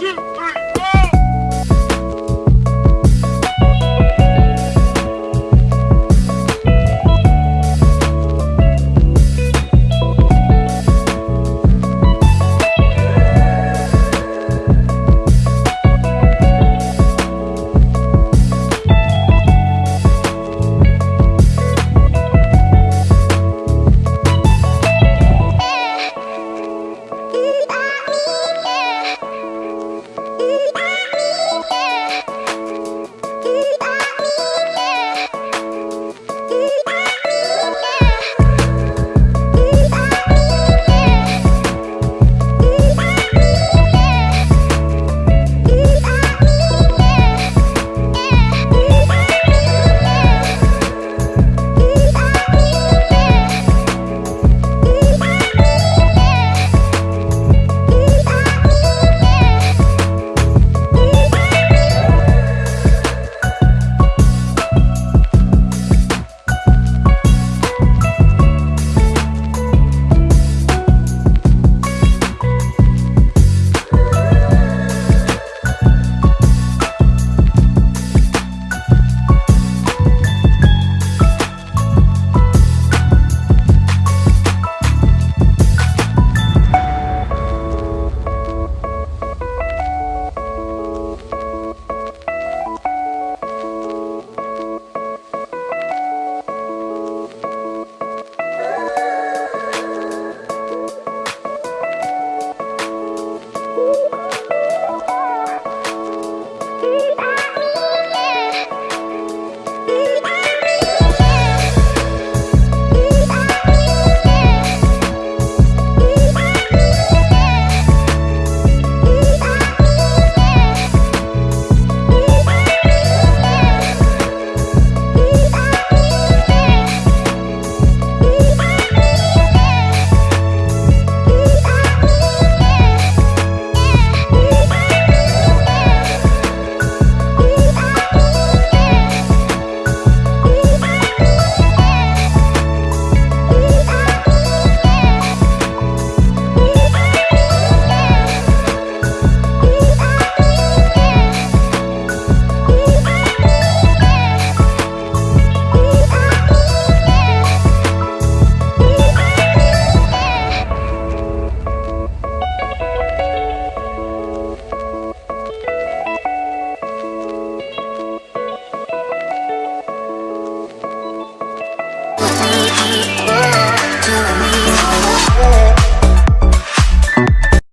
two, three.